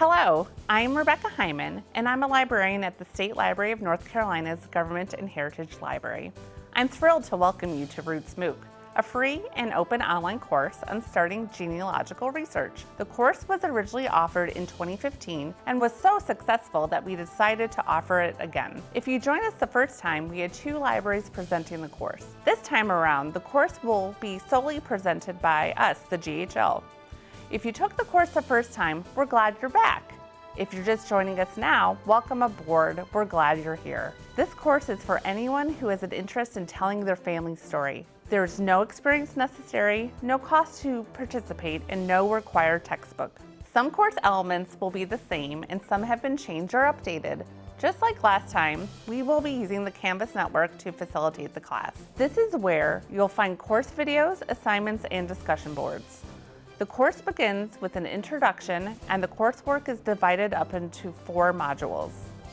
Hello, I'm Rebecca Hyman, and I'm a librarian at the State Library of North Carolina's Government and Heritage Library. I'm thrilled to welcome you to Roots MOOC, a free and open online course on starting genealogical research. The course was originally offered in 2015 and was so successful that we decided to offer it again. If you join us the first time, we had two libraries presenting the course. This time around, the course will be solely presented by us, the GHL. If you took the course the first time, we're glad you're back. If you're just joining us now, welcome aboard. We're glad you're here. This course is for anyone who has an interest in telling their family story. There's no experience necessary, no cost to participate, and no required textbook. Some course elements will be the same and some have been changed or updated. Just like last time, we will be using the Canvas network to facilitate the class. This is where you'll find course videos, assignments, and discussion boards. The course begins with an introduction and the coursework is divided up into four modules.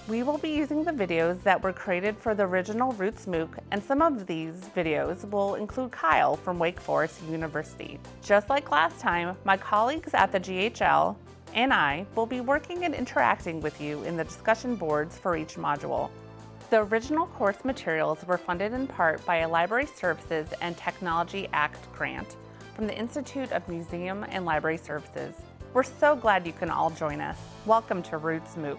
We will be using the videos that were created for the original Roots MOOC and some of these videos will include Kyle from Wake Forest University. Just like last time, my colleagues at the GHL and I will be working and interacting with you in the discussion boards for each module. The original course materials were funded in part by a Library Services and Technology Act grant from the Institute of Museum and Library Services. We're so glad you can all join us. Welcome to Roots MOOC.